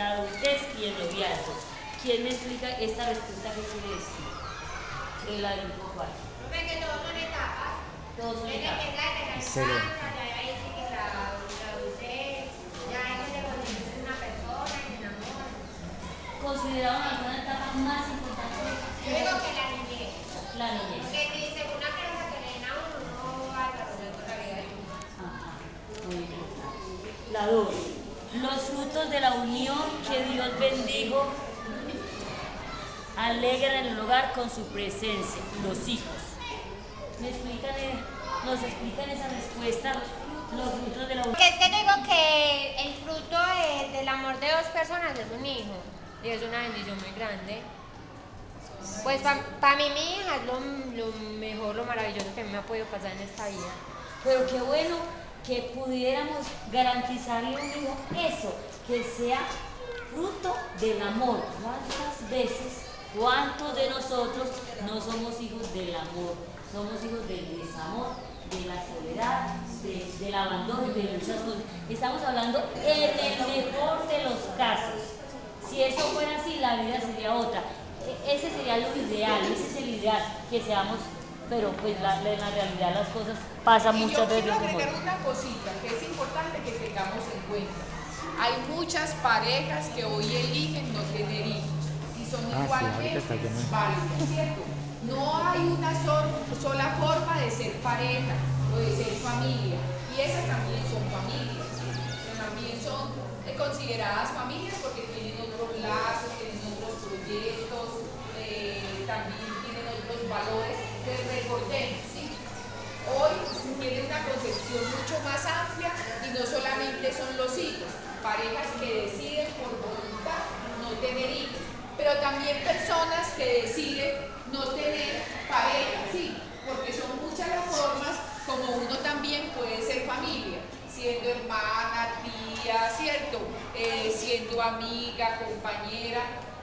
la adultez y el noviazgo. ¿Quién me explica esta respuesta qué quiere decir? De la del grupo 4. Profe, que todos son etapas. Todos son Tiene etapas. que la que que. ¿Consideraron alguna etapa más importante Yo digo que la niñez. la niñez? Porque ni según la crianza que le den a uno, no va a desarrollar toda la vida de uno. Ajá, muy importante. La 2. Los frutos de la unión que Dios bendijo alegran el hogar con su presencia, los hijos. ¿Me explican, eh, nos explican esa respuesta? Los frutos de la unión. Es que digo que el fruto de- del amor de dos personas es un hijo. Y es una bendición muy grande. Pues para mí mi hija es lo, lo mejor, lo maravilloso que me ha podido pasar en esta vida. Pero qué bueno que pudiéramos garantizarle a un hijo eso, que sea fruto del amor. ¿Cuántas veces, cuántos de nosotros no somos hijos del amor? Somos hijos del desamor, de la soledad, de- del abandono, de muchas cosas. Estamos hablando en el mejor de los casos. Si eso fuera así, la vida sería otra. E- Ese sería lo ideal, ese es el ideal, que seamos, pero pues la- en la realidad las cosas pasan Y yo muchas veces quiero agregar una cosita que es importante que tengamos en cuenta. Hay muchas parejas que hoy eligen no tener hijos y son Ah, sí, igualmente lleno. válidas, ¿cierto? No hay una sol- sola forma de ser pareja o de ser familia y esas también son familias. También son eh, consideradas familias porque tienen otros lazos, tienen otros proyectos, eh, también tienen otros valores. Recordemos, ¿sí? Hoy tiene una concepción mucho más amplia y no solamente son los hijos, parejas que deciden por voluntad no tener hijos, pero también personas que deciden no tener pareja, sí, porque son muchas las formas como uno también puede ser familia, siendo hermana, tía, ¿cierto? Eh, siendo amiga, compañera.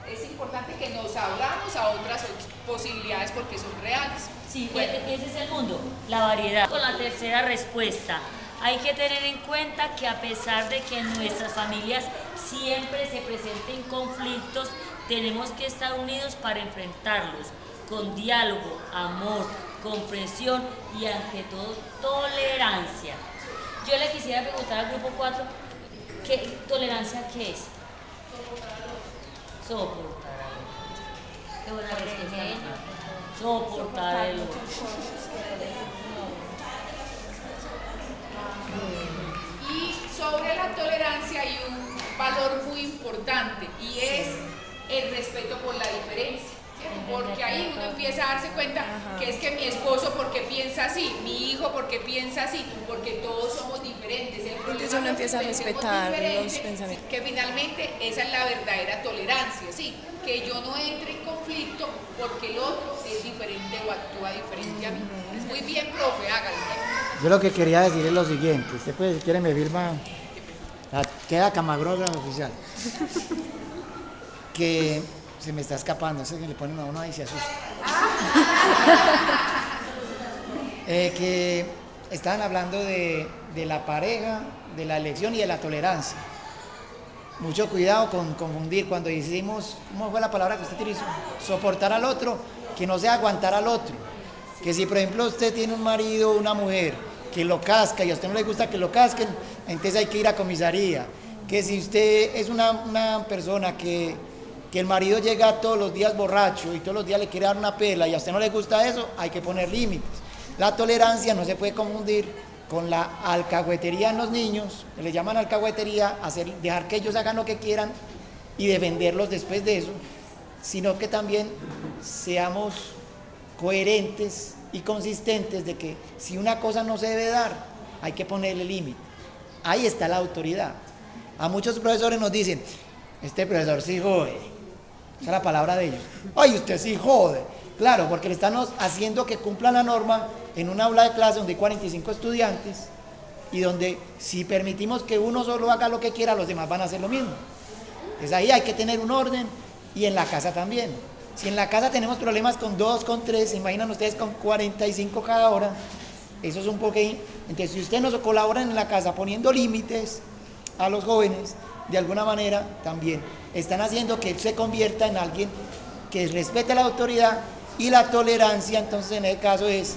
Es importante que nos abramos a otras posibilidades porque son reales. Sí, Bueno. e- ese es el mundo, la variedad. Con la tercera respuesta, hay que tener en cuenta que a pesar de que en nuestras familias siempre se presenten conflictos, tenemos que estar unidos para enfrentarlos, con diálogo, amor, comprensión y ante todo tolerancia. Yo le quisiera preguntar al grupo 4, ¿qué tolerancia qué es? Soportar otro. Qué buena respuesta. Soportar otro. Y sobre la tolerancia hay un valor muy importante y es el respeto por la diferencia. Porque ahí uno empieza a darse cuenta que es que mi esposo porque piensa así, mi hijo porque piensa así, porque todos somos diferentes. El Entonces uno empieza a respetar los pensamientos. Que finalmente esa es la verdadera tolerancia, ¿sí? Que yo no entre en conflicto porque el otro es diferente o actúa diferente a mí. Es muy bien, profe, hágalo. Yo lo que quería decir es lo siguiente. Usted puede, si quiere, me firma. queda camarógrafo oficial. Que se me está escapando. Ese que le ponen a uno ahí y se asusta. Eh, que estaban hablando de, de la pareja, de la elección y de la tolerancia. Mucho cuidado con confundir cuando decimos, ¿cómo fue la palabra que usted utilizó? Soportar al otro, que no sea aguantar al otro. Que si, por ejemplo, usted tiene un marido o una mujer que lo casca y a usted no le gusta que lo casquen, entonces hay que ir a comisaría. Que si usted es una, una persona que, que el marido llega todos los días borracho y todos los días le quiere dar una pela y a usted no le gusta eso, hay que poner límites. La tolerancia no se puede confundir con la alcahuetería en los niños, le llaman alcahuetería, hacer, dejar que ellos hagan lo que quieran y defenderlos después de eso, sino que también seamos coherentes y consistentes de que si una cosa no se debe dar, hay que ponerle límite. Ahí está la autoridad. A muchos profesores nos dicen, este profesor sí jode. Esa es la palabra de ellos. Ay, usted sí jode. Claro, porque le estamos haciendo que cumpla la norma en un aula de clase donde hay 45 estudiantes y donde si permitimos que uno solo haga lo que quiera, los demás van a hacer lo mismo. Entonces ahí hay que tener un orden y en la casa también. Si en la casa tenemos problemas con dos, con tres, imaginan ustedes con 45 cada hora, eso es un poco... Entonces si ustedes nos colaboran en la casa poniendo límites a los jóvenes, de alguna manera también están haciendo que él se convierta en alguien que respete la autoridad y la tolerancia, entonces en el caso es,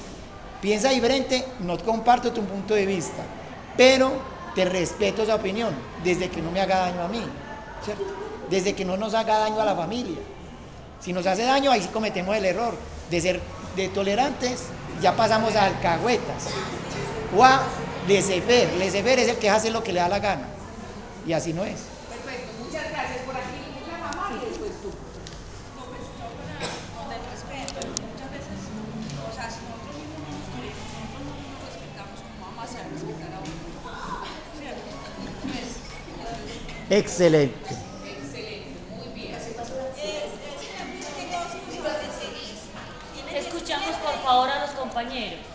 piensa diferente, no comparto tu punto de vista, pero te respeto esa opinión, desde que no me haga daño a mí. Desde que no nos haga daño a la familia. Si nos hace daño, ahí sí cometemos el error de ser de tolerantes, ya pasamos a alcahuetas o a. Laissez-faire es el que hace lo que le da la gana. Y así no es. Perfecto, muchas gracias. Por aquí la mamá y después tú. No, pues yo para donde el respeto, muchas veces, o sea, si nosotros mismos no nos queremos, nosotros no nos respetamos, ¿cómo vamos a hacer respetar a uno? ¿Cierto? Pues, Excelente. Excelente, muy bien. Escuchamos por favor a los compañeros.